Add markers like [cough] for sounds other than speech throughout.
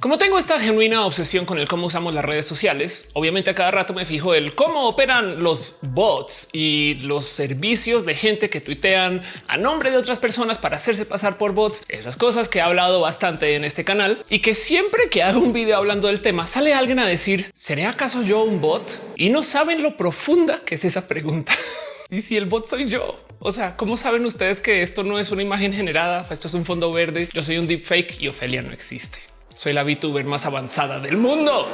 Como tengo esta genuina obsesión con el cómo usamos las redes sociales, obviamente a cada rato me fijo el cómo operan los bots y los servicios de gente que tuitean a nombre de otras personas para hacerse pasar por bots. Esas cosas que he hablado bastante en este canal y que siempre que hago un video hablando del tema sale alguien a decir ¿seré acaso yo un bot? Y no saben lo profunda que es esa pregunta. [laughs] y si el bot soy yo, o sea, ¿cómo saben ustedes que esto no es una imagen generada? Esto es un fondo verde. Yo soy un deepfake y Ofelia no existe. Soy la VTuber más avanzada del mundo.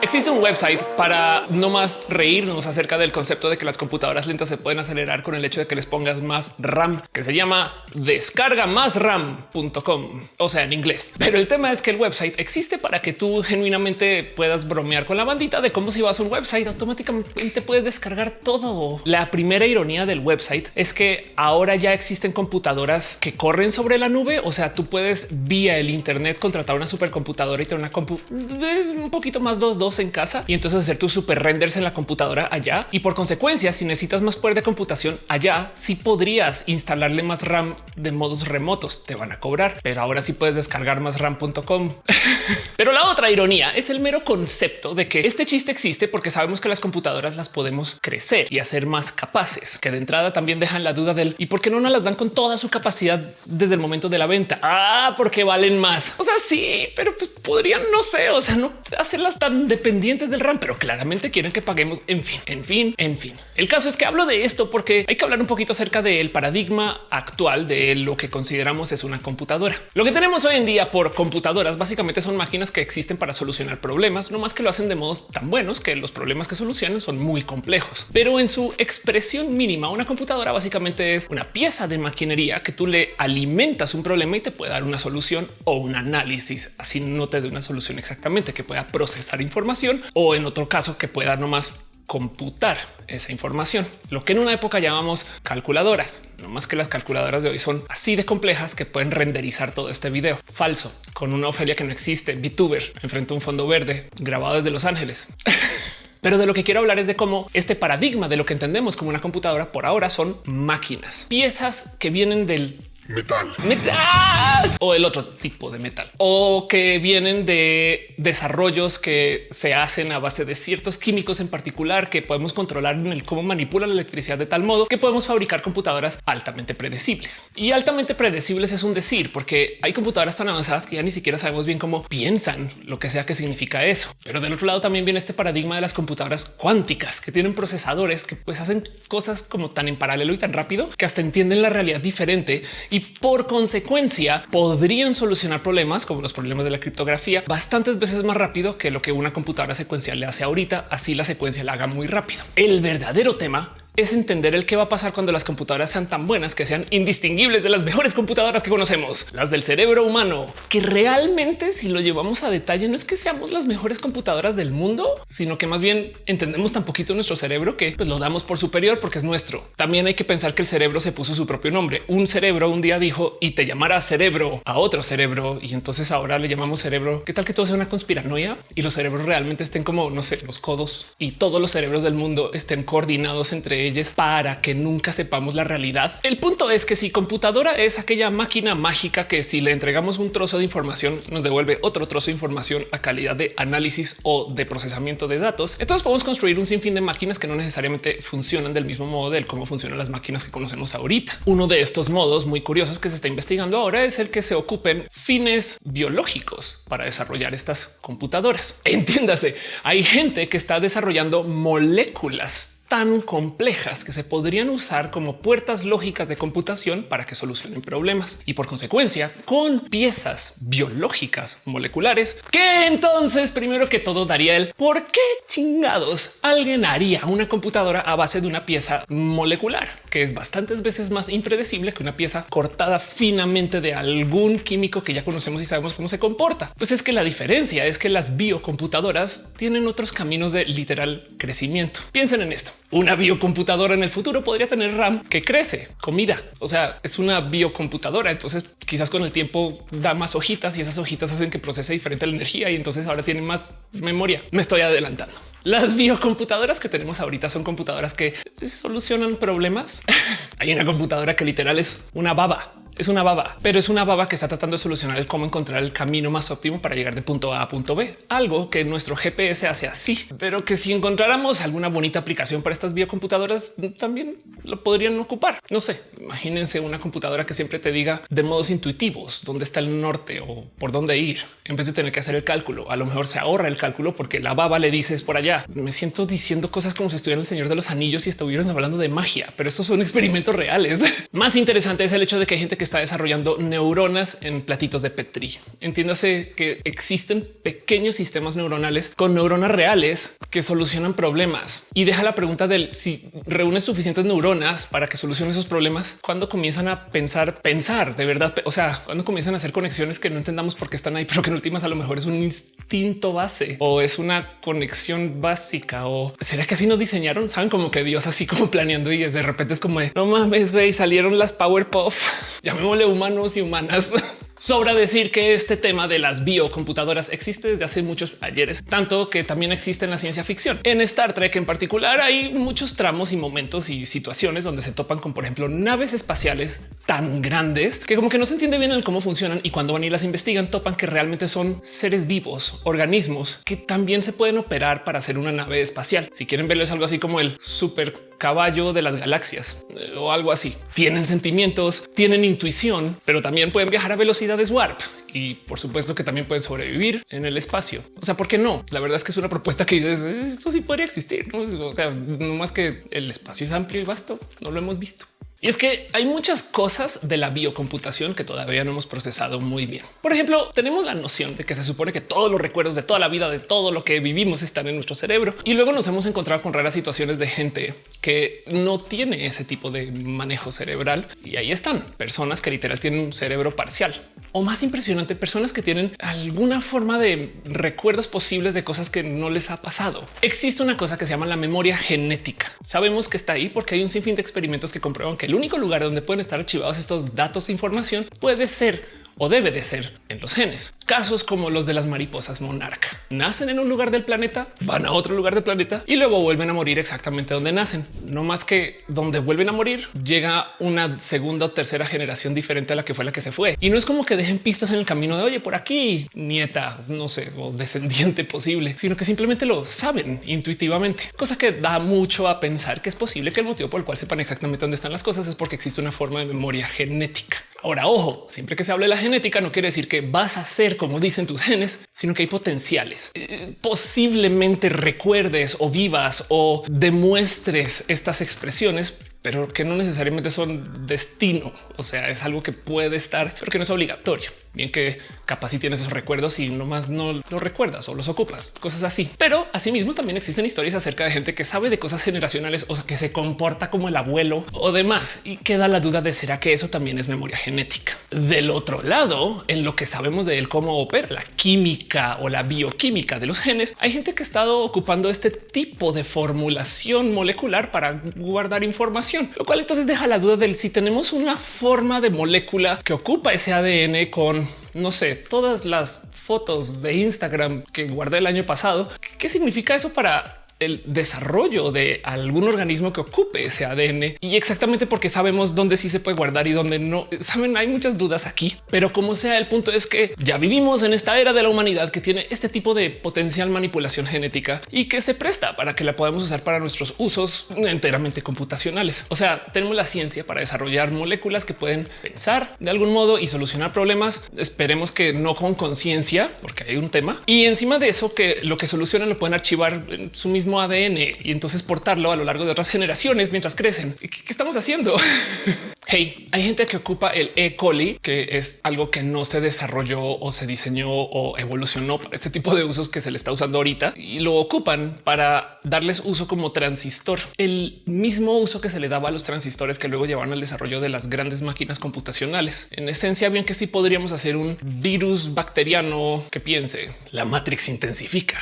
Existe un website para no más reírnos acerca del concepto de que las computadoras lentas se pueden acelerar con el hecho de que les pongas más RAM, que se llama descarga más ram.com, o sea, en inglés. Pero el tema es que el website existe para que tú genuinamente puedas bromear con la bandita de cómo si vas a un website automáticamente puedes descargar todo. La primera ironía del website es que ahora ya existen computadoras que corren sobre la nube. O sea, tú puedes vía el Internet contratar una supercomputadora y tener una compu un poquito más dos en casa y entonces hacer tus super renders en la computadora allá. Y por consecuencia, si necesitas más poder de computación allá, sí podrías instalarle más RAM de modos remotos. Te van a cobrar, pero ahora sí puedes descargar más RAM.com. [laughs] pero la otra ironía es el mero concepto de que este chiste existe porque sabemos que las computadoras las podemos crecer y hacer más capaces, que de entrada también dejan la duda del y por qué no las dan con toda su capacidad desde el momento de la venta. Ah, porque valen más. O sea, sí, pero pues podrían, no sé, o sea, no hacerlas tan de dependientes del RAM, pero claramente quieren que paguemos. En fin, en fin, en fin. El caso es que hablo de esto porque hay que hablar un poquito acerca del paradigma actual de lo que consideramos es una computadora. Lo que tenemos hoy en día por computadoras básicamente son máquinas que existen para solucionar problemas, no más que lo hacen de modos tan buenos que los problemas que solucionan son muy complejos. Pero en su expresión mínima, una computadora básicamente es una pieza de maquinería que tú le alimentas un problema y te puede dar una solución o un análisis. Así no te dé una solución exactamente que pueda procesar información o en otro caso que pueda nomás computar esa información, lo que en una época llamamos calculadoras. No más que las calculadoras de hoy son así de complejas que pueden renderizar todo este video falso con una Ofelia que no existe, VTuber enfrente a un fondo verde grabado desde Los Ángeles. [laughs] Pero de lo que quiero hablar es de cómo este paradigma de lo que entendemos como una computadora por ahora son máquinas, piezas que vienen del metal. metal o el otro tipo de metal o que vienen de desarrollos que se hacen a base de ciertos químicos en particular que podemos controlar en el cómo manipula la electricidad de tal modo que podemos fabricar computadoras altamente predecibles y altamente predecibles es un decir porque hay computadoras tan avanzadas que ya ni siquiera sabemos bien cómo piensan lo que sea que significa eso. Pero del otro lado también viene este paradigma de las computadoras cuánticas que tienen procesadores que pues hacen cosas como tan en paralelo y tan rápido que hasta entienden la realidad diferente y y por consecuencia podrían solucionar problemas como los problemas de la criptografía bastantes veces más rápido que lo que una computadora secuencial le hace ahorita. Así la secuencia la haga muy rápido. El verdadero tema es entender el qué va a pasar cuando las computadoras sean tan buenas que sean indistinguibles de las mejores computadoras que conocemos, las del cerebro humano, que realmente si lo llevamos a detalle no es que seamos las mejores computadoras del mundo, sino que más bien entendemos tan poquito nuestro cerebro que pues, lo damos por superior porque es nuestro. También hay que pensar que el cerebro se puso su propio nombre. Un cerebro un día dijo y te llamará cerebro a otro cerebro y entonces ahora le llamamos cerebro. ¿Qué tal que todo sea una conspiranoia y los cerebros realmente estén como no sé, los codos y todos los cerebros del mundo estén coordinados entre para que nunca sepamos la realidad. El punto es que si computadora es aquella máquina mágica que si le entregamos un trozo de información nos devuelve otro trozo de información a calidad de análisis o de procesamiento de datos, entonces podemos construir un sinfín de máquinas que no necesariamente funcionan del mismo modo del cómo funcionan las máquinas que conocemos ahorita. Uno de estos modos muy curiosos que se está investigando ahora es el que se ocupen fines biológicos para desarrollar estas computadoras. [laughs] Entiéndase, hay gente que está desarrollando moléculas tan complejas que se podrían usar como puertas lógicas de computación para que solucionen problemas y por consecuencia con piezas biológicas moleculares que entonces primero que todo daría el por qué chingados alguien haría una computadora a base de una pieza molecular que es bastantes veces más impredecible que una pieza cortada finamente de algún químico que ya conocemos y sabemos cómo se comporta. Pues es que la diferencia es que las biocomputadoras tienen otros caminos de literal crecimiento. Piensen en esto. Una biocomputadora en el futuro podría tener RAM que crece comida. O sea, es una biocomputadora. Entonces quizás con el tiempo da más hojitas y esas hojitas hacen que procese diferente la energía y entonces ahora tiene más memoria. Me estoy adelantando. Las biocomputadoras que tenemos ahorita son computadoras que solucionan problemas. [laughs] Hay una computadora que literal es una baba Es una baba, pero es una baba que está tratando de solucionar el cómo encontrar el camino más óptimo para llegar de punto A a punto B. Algo que nuestro GPS hace así, pero que si encontráramos alguna bonita aplicación para estas biocomputadoras, también lo podrían ocupar. No sé, imagínense una computadora que siempre te diga de modos intuitivos dónde está el norte o por dónde ir, en vez de tener que hacer el cálculo. A lo mejor se ahorra el cálculo porque la baba le dices por allá. Me siento diciendo cosas como si estuviera el Señor de los Anillos y estuvieran hablando de magia, pero estos son experimentos reales. [laughs] Más interesante es el hecho de que hay gente que está desarrollando neuronas en platitos de Petri. Entiéndase que existen pequeños sistemas neuronales con neuronas reales que solucionan problemas. Y deja la pregunta del si reúnes suficientes neuronas para que solucione esos problemas, cuando comienzan a pensar, pensar de verdad, o sea, cuando comienzan a hacer conexiones que no entendamos por qué están ahí, pero que en últimas a lo mejor es un instinto base o es una conexión básica o será que así nos diseñaron? Saben como que Dios así como planeando y es de repente es como no mames, güey, salieron las Powerpuff, [laughs] llamémosle humanos y humanas. [laughs] Sobra decir que este tema de las biocomputadoras existe desde hace muchos ayeres, tanto que también existe en la ciencia ficción. En Star Trek en particular hay muchos tramos y momentos y situaciones donde se topan con, por ejemplo, naves espaciales tan grandes que como que no se entiende bien el cómo funcionan y cuando van y las investigan topan que realmente son seres vivos, organismos que también se pueden operar para hacer una nave espacial. Si quieren verlo es algo así como el super caballo de las galaxias eh, o algo así. Tienen sentimientos, tienen intuición, pero también pueden viajar a velocidades warp y por supuesto que también pueden sobrevivir en el espacio. O sea, ¿por qué no? La verdad es que es una propuesta que dices esto sí podría existir. O sea, no más que el espacio es amplio y vasto. No lo hemos visto. Y es que hay muchas cosas de la biocomputación que todavía no hemos procesado muy bien. Por ejemplo, tenemos la noción de que se supone que todos los recuerdos de toda la vida, de todo lo que vivimos están en nuestro cerebro. Y luego nos hemos encontrado con raras situaciones de gente que no tiene ese tipo de manejo cerebral. Y ahí están personas que literal tienen un cerebro parcial o más impresionante, personas que tienen alguna forma de recuerdos posibles de cosas que no les ha pasado. Existe una cosa que se llama la memoria genética. Sabemos que está ahí porque hay un sinfín de experimentos que comprueban que el único lugar donde pueden estar archivados estos datos e información puede ser o debe de ser en los genes. Casos como los de las mariposas monarca. Nacen en un lugar del planeta, van a otro lugar del planeta y luego vuelven a morir exactamente donde nacen. No más que donde vuelven a morir llega una segunda o tercera generación diferente a la que fue la que se fue. Y no es como que dejen pistas en el camino de oye por aquí, nieta, no sé, o descendiente posible, sino que simplemente lo saben intuitivamente, cosa que da mucho a pensar que es posible que el motivo por el cual sepan exactamente dónde están las cosas es porque existe una forma de memoria genética. Ahora, ojo, siempre que se hable de la genética no quiere decir que vas a ser como dicen tus genes, sino que hay potenciales. Eh, posiblemente recuerdes o vivas o demuestres estas expresiones pero que no necesariamente son destino. O sea, es algo que puede estar, pero que no es obligatorio. Bien que capaz si tienes esos recuerdos y nomás no los recuerdas o los ocupas, cosas así. Pero asimismo también existen historias acerca de gente que sabe de cosas generacionales o que se comporta como el abuelo o demás y queda la duda de será que eso también es memoria genética. Del otro lado, en lo que sabemos de él cómo opera la química o la bioquímica de los genes, hay gente que ha estado ocupando este tipo de formulación molecular para guardar información, lo cual entonces deja la duda del si tenemos una forma de molécula que ocupa ese ADN con no sé, todas las fotos de Instagram que guardé el año pasado. ¿Qué significa eso para el desarrollo de algún organismo que ocupe ese ADN y exactamente porque sabemos dónde sí se puede guardar y dónde no. Saben, hay muchas dudas aquí, pero como sea, el punto es que ya vivimos en esta era de la humanidad que tiene este tipo de potencial manipulación genética y que se presta para que la podamos usar para nuestros usos enteramente computacionales. O sea, tenemos la ciencia para desarrollar moléculas que pueden pensar de algún modo y solucionar problemas. Esperemos que no con conciencia, porque hay un tema y encima de eso que lo que solucionan lo pueden archivar en su mismo ADN y entonces portarlo a lo largo de otras generaciones mientras crecen. ¿Qué, estamos haciendo? [laughs] hey, hay gente que ocupa el E. coli, que es algo que no se desarrolló o se diseñó o evolucionó para este tipo de usos que se le está usando ahorita y lo ocupan para darles uso como transistor. El mismo uso que se le daba a los transistores que luego llevaron al desarrollo de las grandes máquinas computacionales. En esencia, bien que sí podríamos hacer un virus bacteriano que piense la Matrix intensifica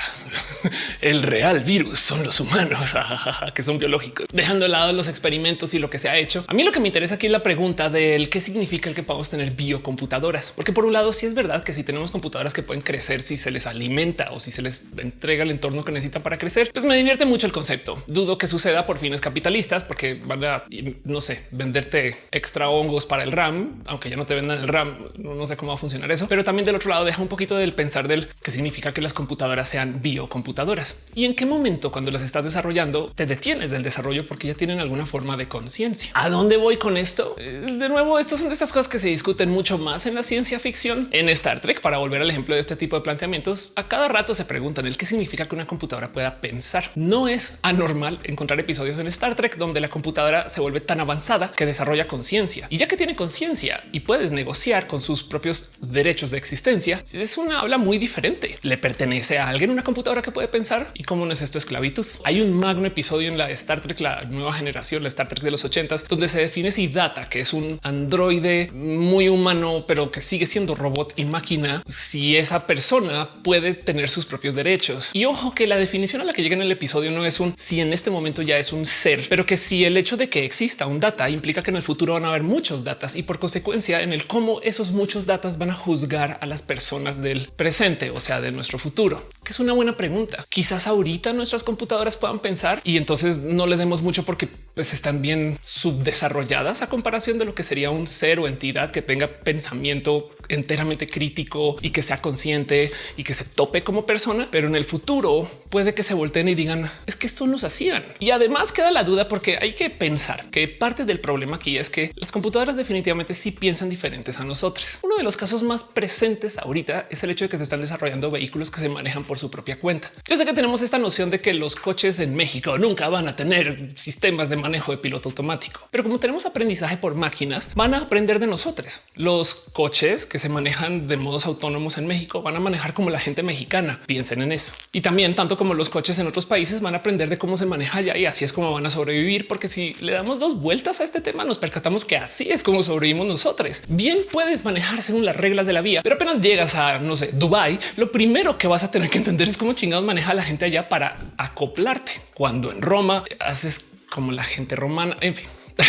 [laughs] el real virus son los humanos [laughs] que son biológicos, dejando de lado los experimentos y lo que se ha hecho. A mí lo que me interesa aquí es la pregunta del qué significa el que podamos tener biocomputadoras, porque por un lado sí es verdad que si tenemos computadoras que pueden crecer si se les alimenta o si se les entrega el entorno que necesitan para crecer, pues me divierte mucho el concepto. Dudo que suceda por fines capitalistas porque van a, no sé, venderte extra hongos para el RAM, aunque ya no te vendan el RAM, no, sé cómo va a funcionar eso, pero también del otro lado deja un poquito del pensar del que significa que las computadoras sean biocomputadoras y en qué momento cuando las estás desarrollando te detienes del desarrollo porque ya tienen alguna forma de conciencia. ¿A dónde voy con esto? De nuevo, estas son de estas cosas que se discuten mucho más en la ciencia ficción. En Star Trek, para volver al ejemplo de este tipo de planteamientos, a cada rato se preguntan el qué significa que una computadora pueda pensar. No es anormal encontrar episodios en Star Trek donde la computadora se vuelve tan avanzada que desarrolla conciencia y ya que tiene conciencia y puedes negociar con sus propios derechos de existencia, es una habla muy diferente. Le pertenece a alguien una computadora que puede pensar y cómo no es esto esclavitud. Hay un magno episodio en la Star Trek, la nueva generación, la Star Trek de los ochentas, donde se define si Data, que es un androide muy humano, pero que sigue siendo robot y máquina, si esa persona puede tener sus propios derechos. Y ojo que la definición a la que llega en el episodio no es un si en este momento ya es un ser, pero que si el hecho de que exista un data implica que en el futuro van a haber muchos datas y por consecuencia en el cómo esos muchos datas van a juzgar a las personas del presente, o sea, de nuestro futuro, que es una buena pregunta. Quizás ahorita nuestras computadoras puedan pensar y entonces no le demos mucho porque pues, están bien subdesarrolladas a comparación de lo que sería un ser o entidad que tenga pensamiento enteramente crítico y que sea consciente y que se tope como persona. Pero en el futuro puede que se volteen y digan es que esto nos hacían. Y además queda la duda porque hay que pensar que parte del problema aquí es que las computadoras definitivamente sí piensan diferentes a nosotros. Uno de los casos más presentes ahorita es el hecho de que se están desarrollando vehículos que se manejan por su propia cuenta. Yo sé que tenemos esta noción de que los coches en México nunca van a tener sistemas de manejo de piloto automático, pero como tenemos aprendizaje por máquinas, van a aprender de nosotros. Los coches que se manejan de modos autónomos en México van a manejar como la gente mexicana. Piensen en eso. Y también tanto como los coches en otros países van a aprender de cómo se maneja allá y así es como van a sobrevivir. Porque si le damos dos vueltas a este tema, nos percatamos que así es como sobrevivimos nosotros. Bien puedes manejar según las reglas de la vía, pero apenas llegas a no sé, Dubai, lo primero que vas a tener que entender es cómo chingados maneja la gente allá para acoplarte. Cuando en Roma haces como la gente romana, en fin. [laughs]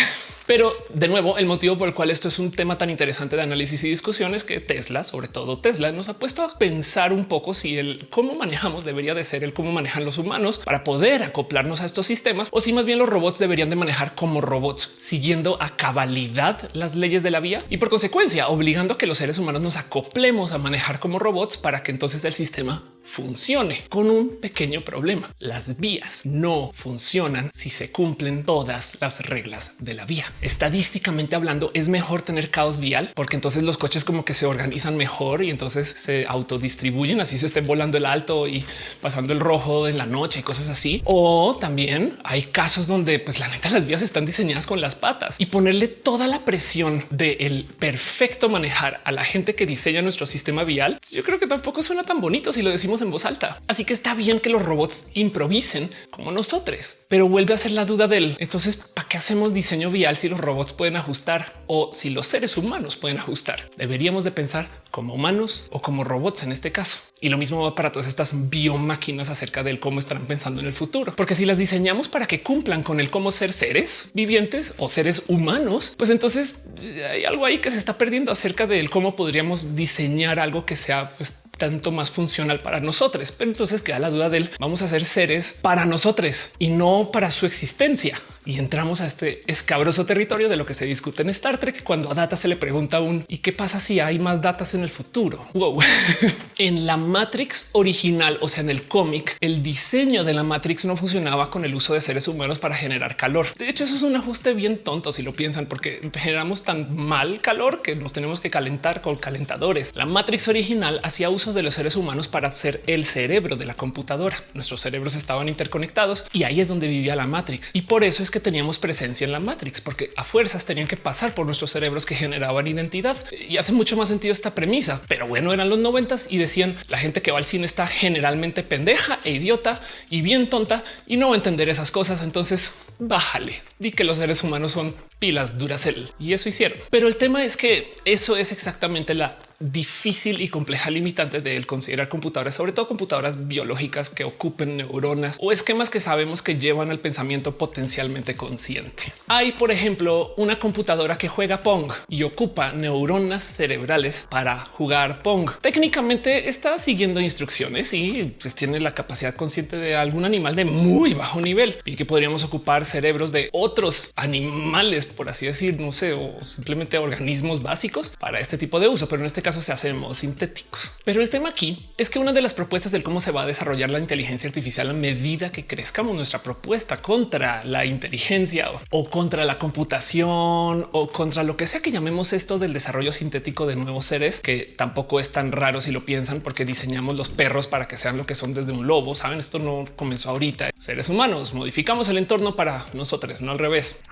Pero de nuevo, el motivo por el cual esto es un tema tan interesante de análisis y discusión es que Tesla, sobre todo Tesla, nos ha puesto a pensar un poco si el cómo manejamos debería de ser el cómo manejan los humanos para poder acoplarnos a estos sistemas o si más bien los robots deberían de manejar como robots, siguiendo a cabalidad las leyes de la vía y por consecuencia obligando a que los seres humanos nos acoplemos a manejar como robots para que entonces el sistema funcione con un pequeño problema. Las vías no funcionan si se cumplen todas las reglas de la vía. Estadísticamente hablando, es mejor tener caos vial porque entonces los coches como que se organizan mejor y entonces se autodistribuyen, así se estén volando el alto y pasando el rojo en la noche y cosas así. O también hay casos donde pues la neta las vías están diseñadas con las patas y ponerle toda la presión del perfecto manejar a la gente que diseña nuestro sistema vial. Yo creo que tampoco suena tan bonito si lo decimos en voz alta. Así que está bien que los robots improvisen como nosotros, pero vuelve a ser la duda del entonces para qué hacemos diseño vial si los robots pueden ajustar o si los seres humanos pueden ajustar. Deberíamos de pensar como humanos o como robots en este caso. Y lo mismo va para todas estas biomáquinas acerca del cómo estarán pensando en el futuro, porque si las diseñamos para que cumplan con el cómo ser seres vivientes o seres humanos, pues entonces hay algo ahí que se está perdiendo acerca del cómo podríamos diseñar algo que sea pues, tanto más funcional para nosotros. Pero entonces queda la duda del vamos a ser seres para nosotros y no para su existencia. Y entramos a este escabroso territorio de lo que se discute en Star Trek cuando a Data se le pregunta un ¿y qué pasa si hay más datas en el futuro? Wow. [laughs] en la Matrix original, o sea, en el cómic, el diseño de la Matrix no funcionaba con el uso de seres humanos para generar calor. De hecho, eso es un ajuste bien tonto si lo piensan, porque generamos tan mal calor que nos tenemos que calentar con calentadores. La Matrix original hacía uso de los seres humanos para ser el cerebro de la computadora. Nuestros cerebros estaban interconectados y ahí es donde vivía la Matrix. Y por eso es que teníamos presencia en la Matrix, porque a fuerzas tenían que pasar por nuestros cerebros que generaban identidad. Y hace mucho más sentido esta premisa. Pero bueno, eran los noventas y decían la gente que va al cine está generalmente pendeja e idiota y bien tonta y no va a entender esas cosas. Entonces bájale, di que los seres humanos son pilas Duracell y eso hicieron. Pero el tema es que eso es exactamente la difícil y compleja limitante de considerar computadoras, sobre todo computadoras biológicas que ocupen neuronas o esquemas que sabemos que llevan al pensamiento potencialmente consciente. Hay, por ejemplo, una computadora que juega Pong y ocupa neuronas cerebrales para jugar Pong. Técnicamente está siguiendo instrucciones y pues, tiene la capacidad consciente de algún animal de muy bajo nivel y que podríamos ocupar cerebros de otros animales, por así decir, no sé, o simplemente organismos básicos para este tipo de uso, pero en este caso se hacen sintéticos. Pero el tema aquí es que una de las propuestas del cómo se va a desarrollar la inteligencia artificial a medida que crezcamos nuestra propuesta contra la inteligencia o contra la computación o contra lo que sea que llamemos esto del desarrollo sintético de nuevos seres, que tampoco es tan raro si lo piensan, porque diseñamos los perros para que sean lo que son desde un lobo. Saben, esto no comenzó ahorita. Seres humanos modificamos el entorno para nosotros, no al revés.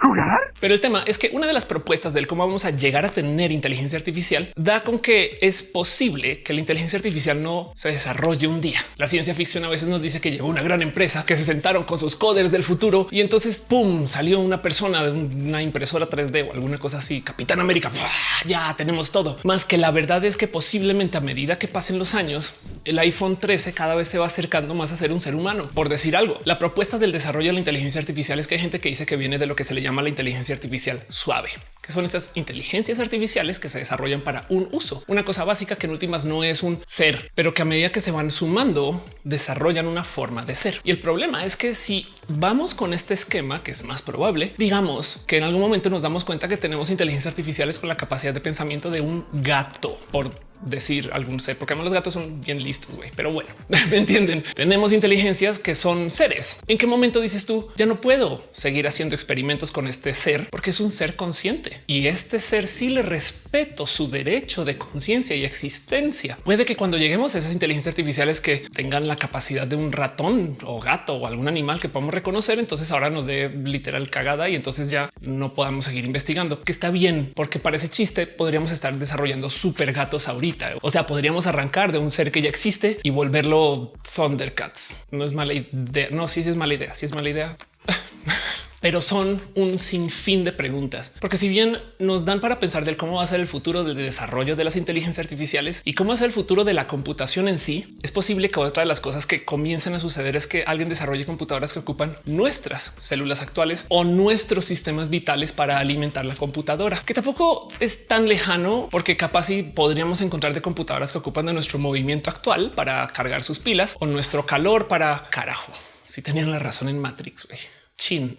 Pero el tema es que una de las propuestas del cómo vamos a llegar a tener inteligencia artificial da con que es posible que la inteligencia artificial no se desarrolle un día. La ciencia ficción a veces nos dice que llegó una gran empresa que se sentaron con sus coders del futuro y entonces pum salió una persona de una impresora 3D o alguna cosa así. Capitán América, ya tenemos todo. Más que la verdad es que posiblemente a medida que pasen los años, el iPhone 13 cada vez se va acercando más a ser un ser humano. Por decir algo, la propuesta del desarrollo de la inteligencia artificial es que hay gente que dice que viene de lo que se le llama la inteligencia artificial suave, que son esas inteligencias artificiales que se desarrollan para un uso. Cosa básica que en últimas no es un ser, pero que a medida que se van sumando, desarrollan una forma de ser. Y el problema es que si vamos con este esquema, que es más probable, digamos que en algún momento nos damos cuenta que tenemos inteligencias artificiales con la capacidad de pensamiento de un gato, decir algún ser, porque además los gatos son bien listos, güey. Pero bueno, [laughs] me entienden. Tenemos inteligencias que son seres. ¿En qué momento dices tú ya no puedo seguir haciendo experimentos con este ser porque es un ser consciente y este ser sí le respeto su derecho de conciencia y existencia? Puede que cuando lleguemos a esas inteligencias artificiales que tengan la capacidad de un ratón o gato o algún animal que podamos reconocer, entonces ahora nos dé literal cagada y entonces ya no podamos seguir investigando, que está bien, porque parece chiste podríamos estar desarrollando super gatos ahorita o sea, podríamos arrancar de un ser que ya existe y volverlo Thundercats. No es mala idea. No, sí, sí es mala idea. Si es mala idea. [laughs] pero son un sinfín de preguntas, porque si bien nos dan para pensar del cómo va a ser el futuro del desarrollo de las inteligencias artificiales y cómo ser el futuro de la computación en sí, es posible que otra de las cosas que comiencen a suceder es que alguien desarrolle computadoras que ocupan nuestras células actuales o nuestros sistemas vitales para alimentar la computadora, que tampoco es tan lejano porque capaz si podríamos encontrar de computadoras que ocupan de nuestro movimiento actual para cargar sus pilas o nuestro calor para carajo. Si tenían la razón en Matrix. Chin.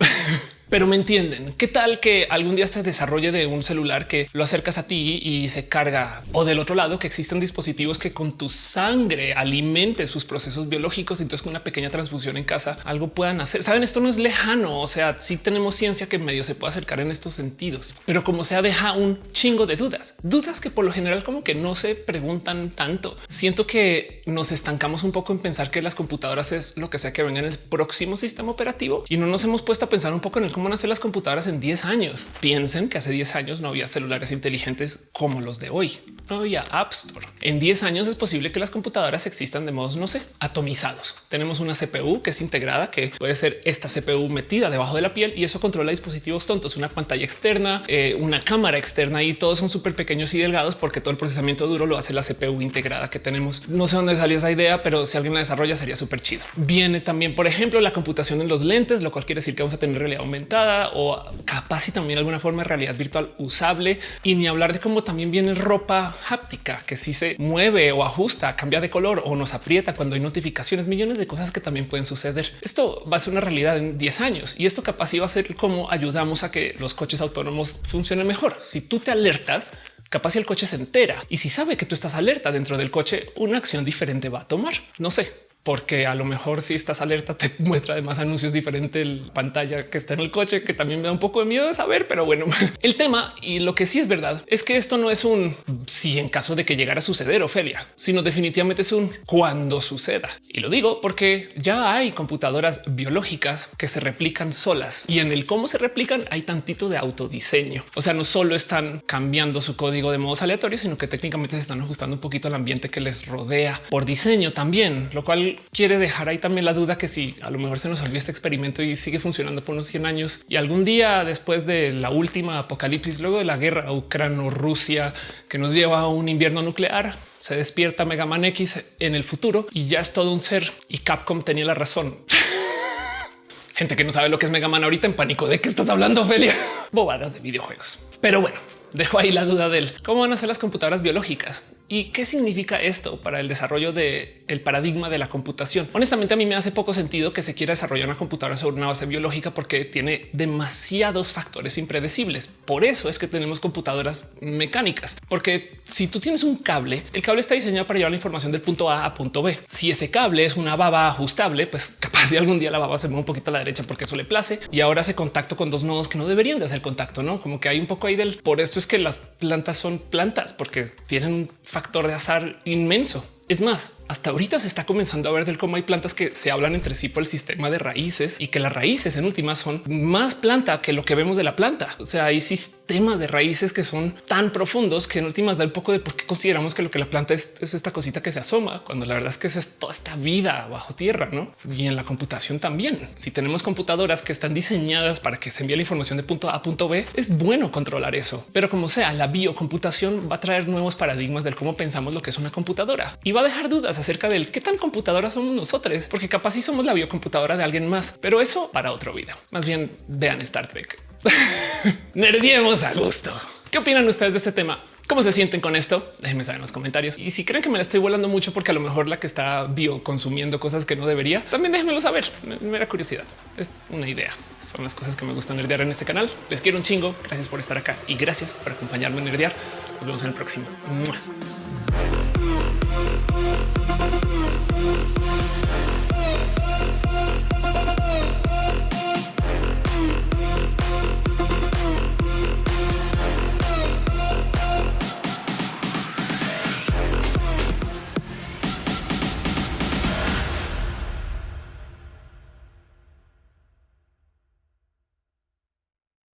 Pero me entienden. ¿Qué tal que algún día se desarrolle de un celular que lo acercas a ti y se carga o del otro lado que existen dispositivos que con tu sangre alimente sus procesos biológicos? Entonces con una pequeña transfusión en casa algo puedan hacer. Saben, esto no es lejano. O sea, sí tenemos ciencia que medio se puede acercar en estos sentidos, pero como sea, deja un chingo de dudas, dudas que por lo general como que no se preguntan tanto. Siento que nos estancamos un poco en pensar que las computadoras es lo que sea que venga en el próximo sistema operativo y no nos hemos puesto a pensar un poco en el cómo nacer las computadoras en 10 años. Piensen que hace 10 años no había celulares inteligentes como los de hoy. No había App Store. En 10 años es posible que las computadoras existan de modos, no sé, atomizados. Tenemos una CPU que es integrada, que puede ser esta CPU metida debajo de la piel y eso controla dispositivos tontos, una pantalla externa, eh, una cámara externa y todos son súper pequeños y delgados porque todo el procesamiento duro lo hace la CPU integrada que tenemos. No sé dónde salió esa idea, pero si alguien la desarrolla sería súper chido. Viene también, por ejemplo, la computación en los lentes, lo cual quiere decir que vamos a tener realidad aumentada o capaz y también alguna forma de realidad virtual usable y ni hablar de cómo también viene ropa háptica que si se mueve o ajusta, cambia de color o nos aprieta cuando hay notificaciones, millones de cosas que también pueden suceder. Esto va a ser una realidad en 10 años y esto capaz iba a ser cómo ayudamos a que los coches autónomos funcionen mejor. Si tú te alertas, capaz si el coche se entera y si sabe que tú estás alerta dentro del coche, una acción diferente va a tomar. No sé, porque a lo mejor si estás alerta te [laughs] muestra además anuncios diferentes la pantalla que está en el coche, que también me da un poco de miedo de saber, pero bueno, [laughs] el tema y lo que sí es verdad es que esto no es un si en caso de que llegara a suceder, Ofelia, sino definitivamente es un cuando suceda. Y lo digo porque ya hay computadoras biológicas que se replican solas y en el cómo se replican hay tantito de autodiseño. O sea, no solo están cambiando su código de modos aleatorios, sino que técnicamente se están ajustando un poquito al ambiente que les rodea por diseño también, lo cual quiere dejar ahí también la duda que si a lo mejor se nos olvidó este experimento y sigue funcionando por unos 100 años y algún día después de la última apocalipsis, luego de la guerra ucrano-rusia que nos lleva a un invierno nuclear, se despierta Mega Man X en el futuro y ya es todo un ser y Capcom tenía la razón. [laughs] Gente que no sabe lo que es Mega Man ahorita en pánico de qué estás hablando, Ophelia. [laughs] Bobadas de videojuegos. Pero bueno, dejo ahí la duda del cómo van a ser las computadoras biológicas y qué significa esto para el desarrollo del el paradigma de la computación. Honestamente, a mí me hace poco sentido que se quiera desarrollar una computadora sobre una base biológica porque tiene demasiados factores impredecibles. Por eso es que tenemos computadoras mecánicas, porque si tú tienes un cable, el cable está diseñado para llevar la información del punto A a punto B. Si ese cable es una baba ajustable, pues capaz [laughs] de algún día la baba se mueve un poquito a la derecha porque eso le place y ahora hace contacto con dos nodos que no deberían de hacer contacto, no como que hay un poco ahí del por esto es que las plantas son plantas porque tienen factor de azar inmenso. Es más, hasta ahorita se está comenzando a ver del cómo hay plantas que se hablan entre sí por el sistema de raíces y que las raíces en últimas son más planta que lo que vemos de la planta. O sea, hay sistemas de raíces que son tan profundos que en últimas da un poco de por qué consideramos que lo que la planta es, es esta cosita que se asoma, cuando la verdad es que es toda esta vida bajo tierra, ¿no? Y en la computación también. Si tenemos computadoras que están diseñadas para que se envíe la información de punto A a punto B, es bueno controlar eso. Pero como sea, la biocomputación va a traer nuevos paradigmas del cómo pensamos lo que es una computadora y va a dejar dudas acerca del qué tan computadora somos nosotros, porque capaz si somos la biocomputadora de alguien más, pero eso para otro video. Más bien vean Star Trek. [laughs] Nerdiemos a gusto. ¿Qué opinan ustedes de este tema? ¿Cómo se sienten con esto? Déjenme saber en los comentarios. Y si creen que me la estoy volando mucho porque a lo mejor la que está bio consumiendo cosas que no debería, también déjenmelo saber. Me da curiosidad. Es una idea. Son las cosas que me gustan nerdear en este canal. Les quiero un chingo. Gracias por estar acá y gracias por acompañarme en nerdear. Nos vemos en el próximo.